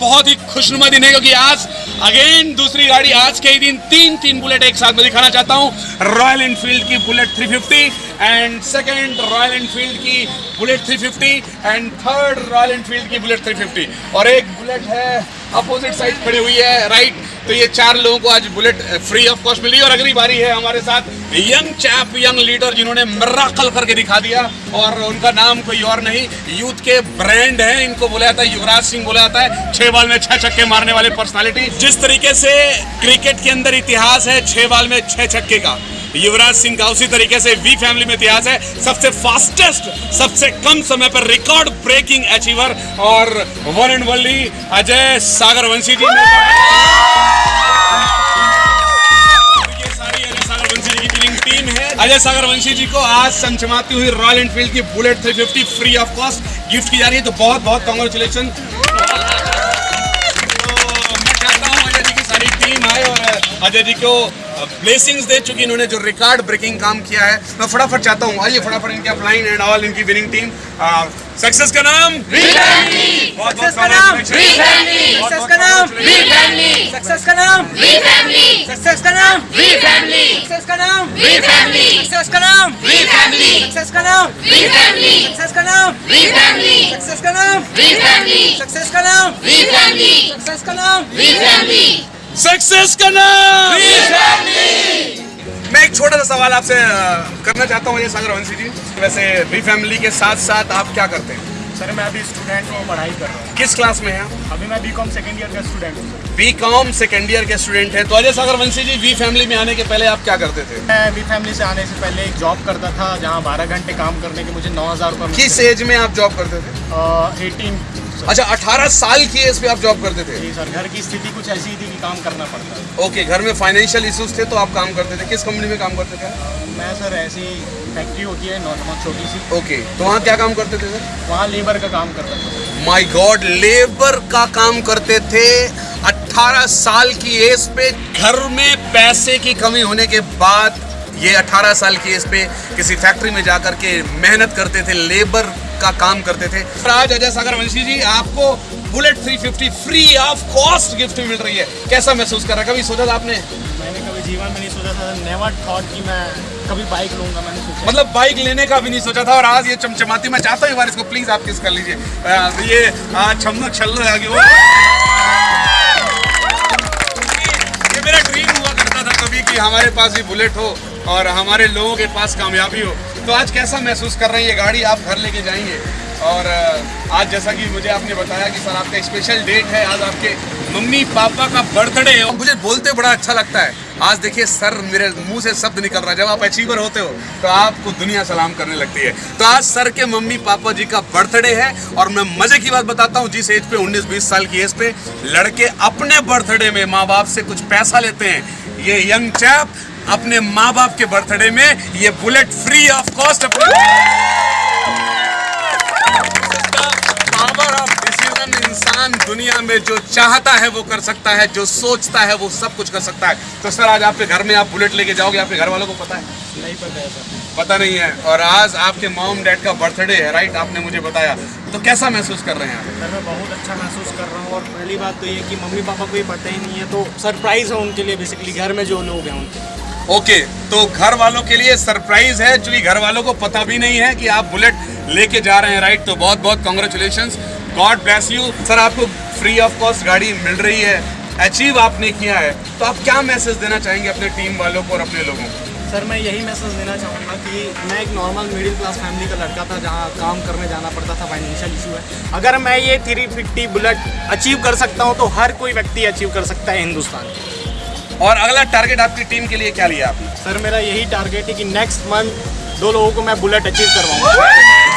बहुत ही खुशनुमा दिन है, क्योंकि आज अगेन दूसरी गाड़ी आज के ही दिन तीन तीन बुलेट एक साथ में दिखाना चाहता हूँ। रॉयल इनफील्ड की Bullet 350 and second Royal Enfield की Bullet 350 and third Royal Enfield की बुलेट 350 और एक बुलेट है अपोजिट साइड खड़ी हुई है राइट तो ये चार लोगों को आज बुलेट फ्री ऑफ़ कॉस्ट मिली और अगली बारी है हमारे साथ यंग चैप यंग लीडर जिन्होंने मर्रा मर्राकल करके दिखा दिया और उनका नाम कोई और नहीं यूथ के ब्रांड है। इनको बोला जाता है युवराज सिंह, बोला जाता है छह बाल में छह छक्के मारने वाले पर्सनालिटी जिस तरीके से क्रिकेट के अंदर इतिहास है, छह बाल में छह छक्के का। युवराज सिंह का उसी तरीके से वी फैमिली में इतिहास है। सबसे फास्टेस्ट सबसे कम समय पर रिकॉर्ड ब्रेकिंग अचीवर और one and only Ajay Sagar Vanshi ji ने अजय सागर वंशी जी की आज चमचमाती हुई रॉयल एनफील्ड की Bullet 350 free of cost gift की जा रही है। तो बहुत बहुत कॉन्ग्रेचुलेशन तो मैं चाहता हूँ अजय जी की सारी टीम आए और अजय जी को ब्लेसिंग्स दे चुकी इन्होंने जो रिकॉर्ड ब्रेकिंग काम किया है मैं फटाफट चाहता हूँ आइए फटाफट इनके अपलाइन एंड ऑल इनकी विनिंग टीम सक्सेस का नाम सक्सेस का नाम। सक्सेस का नाम सक्सेस का नाम सक्सेस का नाम सक्सेस का नाम सक्सेस का नाम सक्सेस का नाम सक्सेस का नाम सक्सेस का नाम सक्सेस का नाम सक्सेस का नाम सक्सेस का नाम मैं एक छोटा सा सवाल आपसे करना चाहता हूँ अजय सागर वंशी जी। वैसे वी फैमिली के साथ साथ आप क्या करते हैं? सर मैं अभी स्टूडेंट हूँ पढ़ाई कर रहा हूँ। किस क्लास में है अभी मैं बीकॉम सेकेंड ईयर का स्टूडेंट हूँ बी कॉम सेकेंड ईयर के स्टूडेंट हैं। तो अजय सागर वंशी जी वी फैमिली में आने के पहले आप क्या करते थे? मैं बी फैमिली से आने से पहले एक जॉब करता था जहाँ बारह घंटे काम करने के मुझे नौ हज़ार रुपये किस एज में आप जॉब करते थे? एटीन अच्छा 18 साल की एज पे आप जॉब करते थे? जी सर घर की स्थिति कुछ ऐसी थी काम करना पड़ता है। ओके घर में फाइनेंशियल इश्यूज़ थे तो आप काम करते थे? किस कंपनी में काम करते थे? मैं सर ऐसी फैक्ट्री होती है नॉर्मल छोटी सी। ओके तो वहाँ क्या काम करते थे सर? वहाँ लेबर का काम करता था। माय गॉड लेबर का काम करते थे। 18 साल की एज पे घर में पैसे की कमी होने के बाद ये 18 साल की एज पे किसी फैक्ट्री में जाकर के मेहनत करते थे लेबर का काम करते थे। आज अजय सागर वंशी जी आपको Bullet 350 free of cost gift मिल रही है। कैसा महसूस कर रहा है? कभी सोचा था आपने? मैंने कभी जीवन में नहीं सोचा था। नेवर थॉट कि मैं कभी बाइक लूँगा मैंने सोचा। मतलब बाइक लेने का भी नहीं सोचा था और आज ये चमचमाती मैं चाहता हूँ एक बार इसको प्लीज़ आप किस कर लीजिए। ये आ, छमक छल आगे। वो ये मेरा ड्रीम हुआ करता था कभी कि हमारे पास भी बुलेट हो और हमारे लोगों के पास कामयाबी हो। तो आज कैसा महसूस कर रहे हैं? ये गाड़ी आप घर लेके जाएँगे। और आज जैसा कि मुझे आपने बताया कि सर आपका स्पेशल डेट है, आज आपके मम्मी पापा का बर्थडे है। मुझे बोलते बड़ा अच्छा लगता है। आज देखिए सर मेरे मुँह से शब्द निकल रहा है, जब आप अचीवर होते हो तो आपको दुनिया सलाम करने लगती है। तो आज सर के मम्मी पापा जी का बर्थडे है, और मैं मज़े की बात बताता हूँ, जिस एज पे 19-20 साल की एज पे, लड़के अपने बर्थडे में माँ बाप से कुछ पैसा लेते हैं। ये यंग चैप अपने माँ बाप के बर्थडे में ये बुलेट फ्री ऑफ़ कॉस्ट अपने इंसान दुनिया में जो चाहता है वो कर सकता है जो सोचता है वो सब कुछ कर सकता है। तो सर आज आपके घर में आप बुलेट लेके जाओगे आपके घर वालों को पता है? नहीं पता है सर। पता नहीं है। और आज आपके मॉम डैड का बर्थडे है राइट आपने मुझे बताया। तो कैसा महसूस कर रहे हैं आप? सर मैं बहुत अच्छा महसूस कर रहा हूँ और पहली बात तो ये कि मम्मी पापा को ये पता ही नहीं है तो सरप्राइज़ है उनके लिए बेसिकली घर में जो लोग हैं उनके ओके तो घर वालों के लिए सरप्राइज़ है क्योंकि घर वालों को पता भी नहीं है कि आप बुलेट लेके जा रहे हैं राइट तो बहुत बहुत congratulation God bless you sir आपको फ्री ऑफ़ कॉस्ट गाड़ी मिल रही है। अचीव आपने किया है। तो आप क्या मैसेज देना चाहेंगे अपने टीम वालों को और अपने लोगों को? सर मैं यही मैसेज देना चाहूँगा कि मैं एक नॉर्मल मिडिल क्लास फैमिली का लड़का था जहाँ काम करने जाना पड़ता था फाइनेंशियल इशू है। अगर मैं ये थ्री फिफ्टी बुलेट अचीव कर सकता हूँ तो हर कोई व्यक्ति अचीव कर सकता है हिंदुस्तान और अगला टारगेट आपकी टीम के लिए क्या लिया आपने? सर मेरा यही टारगेट है कि नेक्स्ट मंथ दो लोगों को मैं बुलेट अचीव करवाऊँगा।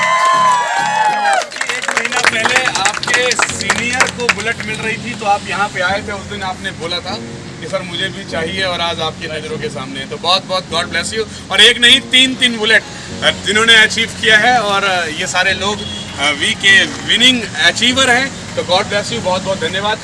पहले आपके सीनियर को बुलेट मिल रही थी तो आप यहाँ पे आए थे उस दिन आपने बोला था कि सर मुझे भी चाहिए और आज आपकी नज़रों के सामने है। तो बहुत बहुत गॉड ब्लेस यू और एक नहीं तीन तीन बुलेट जिन्होंने अचीव किया है और ये सारे लोग वी के विनिंग अचीवर हैं। तो गॉड ब्लेस यू बहुत बहुत धन्यवाद।